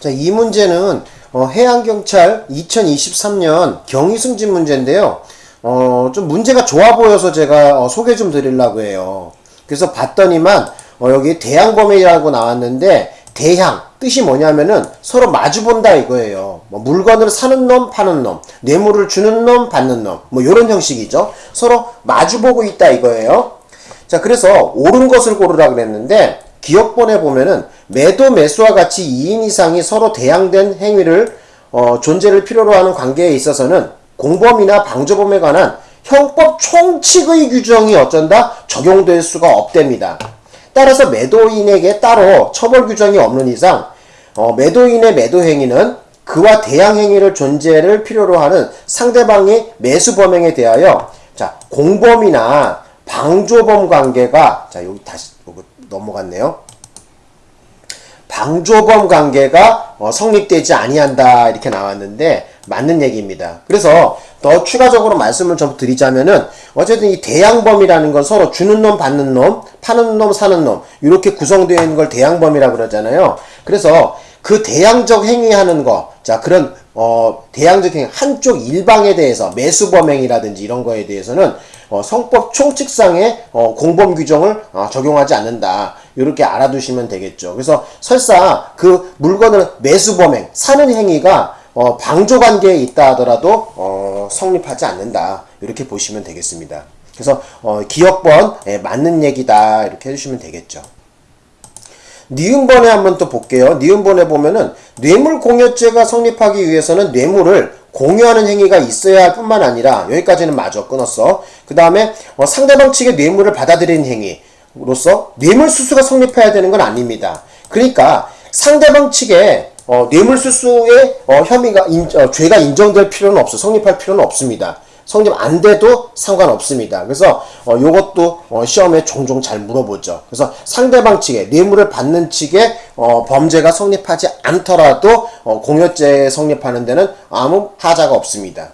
자, 이 문제는 어, 해양경찰 2023년 경위승진 문제인데요. 어, 좀 문제가 좋아 보여서 제가 어, 소개 좀 드리려고 해요. 그래서 봤더니만 어, 여기 대양범이라고 나왔는데 대향 뜻이 뭐냐면은 서로 마주본다 이거예요. 뭐 물건을 사는 놈, 파는 놈, 뇌물을 주는 놈, 받는 놈, 뭐 이런 형식이죠. 서로 마주보고 있다 이거예요. 자, 그래서 옳은 것을 고르라 그랬는데 기억본에 보면은 매도 매수와 같이 2인 이상이 서로 대항된 행위를 어, 존재를 필요로 하는 관계에 있어서는 공범이나 방조범에 관한 형법 총칙의 규정이 어쩐다 적용될 수가 없답니다. 따라서 매도인에게 따로 처벌 규정이 없는 이상 어, 매도인의 매도 행위는 그와 대항 행위를 존재를 필요로 하는 상대방의 매수 범행에 대하여 자 공범이나 방조범 관계가 자 여기 다시 넘어갔네요. 방조범 관계가 어, 성립되지 아니한다 이렇게 나왔는데 맞는 얘기입니다. 그래서 더 추가적으로 말씀을 좀 드리자면은 어쨌든 이 대양범이라는 건 서로 주는 놈 받는 놈 파는 놈 사는 놈 이렇게 구성되어 있는 걸 대양범이라고 그러잖아요. 그래서 그 대양적 행위하는 거, 자 그런 어 행위 한쪽 일방에 대해서 매수 범행이라든지 이런 거에 대해서는 어, 성법 총칙상의 어, 공범 규정을 어, 적용하지 않는다. 이렇게 알아두시면 되겠죠. 그래서 설사 그 물건을 매수 범행 사는 행위가 어, 방조 관계에 있다 하더라도 어, 성립하지 않는다. 이렇게 보시면 되겠습니다. 그래서 어, 기억번 예, 맞는 얘기다 이렇게 해주시면 되겠죠. 니은번에 한번 또 볼게요. 니은번에 보면은 뇌물 공여죄가 성립하기 위해서는 뇌물을 공유하는 행위가 있어야 할 뿐만 아니라 여기까지는 맞아 끊었어. 그 다음에 어, 상대방 측의 뇌물을 받아들이는 행위로서 뇌물수수가 성립해야 되는 건 아닙니다. 그러니까 상대방 측에 어, 뇌물수수의 어, 혐의가 인, 어, 죄가 인정될 필요는 없어 성립할 필요는 없습니다. 성립 안 돼도 상관없습니다. 그래서 어, 요것도 어, 시험에 종종 잘 물어보죠. 그래서 상대방 측에 뇌물을 받는 측에 어, 범죄가 성립하지 않더라도 어, 공여죄 성립하는 데는 아무 하자가 없습니다.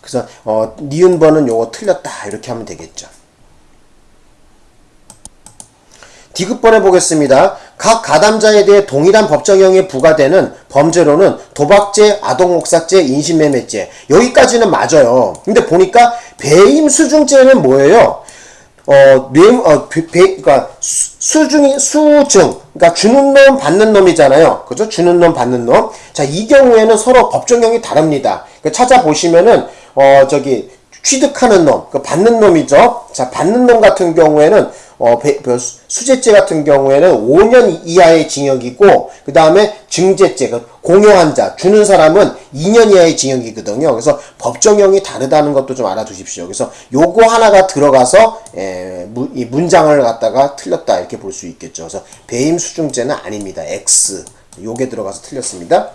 그래서 어, 니은번은 요거 틀렸다 이렇게 하면 되겠죠. 디귿번에 보겠습니다. 각 가담자에 대해 동일한 법정형이 부과되는 범죄로는 도박죄, 아동목삭죄, 인신매매죄 여기까지는 맞아요. 근데 보니까 배임수중죄는 뭐예요? 어, 뇌, 어, 배, 그니까, 수, 중이 수증. 그니까, 주는 놈, 받는 놈이잖아요. 그죠? 주는 놈, 받는 놈. 자, 이 경우에는 서로 법정형이 다릅니다. 그 찾아보시면은, 어, 저기, 취득하는 놈, 그 받는 놈이죠. 자, 받는 놈 같은 경우에는 어, 그 수재죄 같은 경우에는 5년 이하의 징역이고 그 다음에 증제죄, 그 공여한 자, 주는 사람은 2년 이하의 징역이거든요. 그래서 법정형이 다르다는 것도 좀 알아두십시오. 그래서 요거 하나가 들어가서 에, 무, 이 문장을 갖다가 틀렸다 이렇게 볼 수 있겠죠. 그래서 배임 수중죄는 아닙니다. X 요게 들어가서 틀렸습니다.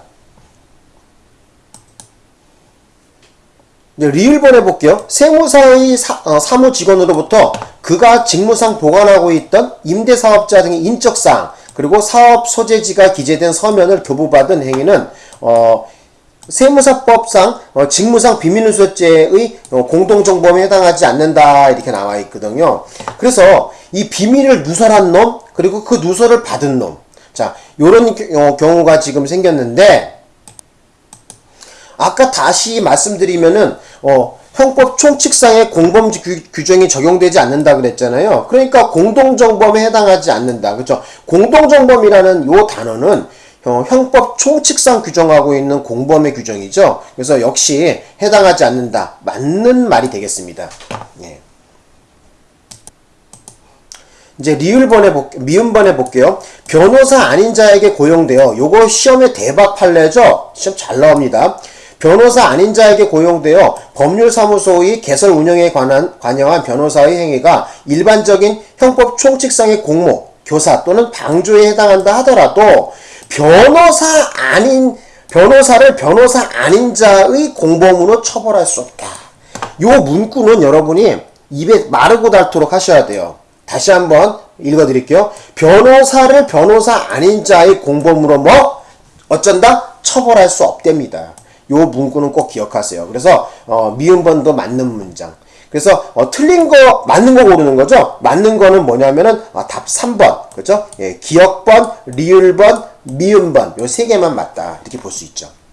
리을번 해볼게요. 세무사의 사, 어, 사무 직원으로부터 그가 직무상 보관하고 있던 임대사업자 등의 인적사항 그리고 사업 소재지가 기재된 서면을 교부받은 행위는 어, 세무사법상 어, 직무상 비밀누설죄의 어, 공동정범에 해당하지 않는다 이렇게 나와 있거든요. 그래서 이 비밀을 누설한 놈 그리고 그 누설을 받은 놈. 자, 요런 어, 경우가 지금 생겼는데 아까 다시 말씀드리면은 어, 형법 총칙상의 공범 규, 정이 적용되지 않는다 그랬잖아요. 그러니까 공동정범에 해당하지 않는다. 그렇죠? 공동정범이라는 요 단어는 어, 형법 총칙상 규정하고 있는 공범의 규정이죠. 그래서 역시 해당하지 않는다. 맞는 말이 되겠습니다. 예. 이제 리을번에 볼, 미음번에 볼게요. 변호사 아닌 자에게 고용되어 요거 시험에 대박 판례죠? 시험 잘 나옵니다. 변호사 아닌 자에게 고용되어 법률사무소의 개설 운영에 관한 관여한 변호사의 행위가 일반적인 형법 총칙상의 공모, 교사 또는 방조에 해당한다 하더라도 변호사 아닌 변호사를 변호사 아닌 자의 공범으로 처벌할 수 없다. 요 문구는 여러분이 입에 마르고 닳도록 하셔야 돼요. 다시 한번 읽어드릴게요. 변호사를 변호사 아닌 자의 공범으로 뭐 어쩐다? 처벌할 수 없답니다. 요 문구는 꼭 기억하세요. 그래서 어, 미음번도 맞는 문장. 그래서 어, 틀린 거 맞는 거 고르는 거죠. 맞는 거는 뭐냐면은 어, 답 3번 그죠? 예, 기억번, 리을번, 미음번 요 세 개만 맞다 이렇게 볼 수 있죠. 네.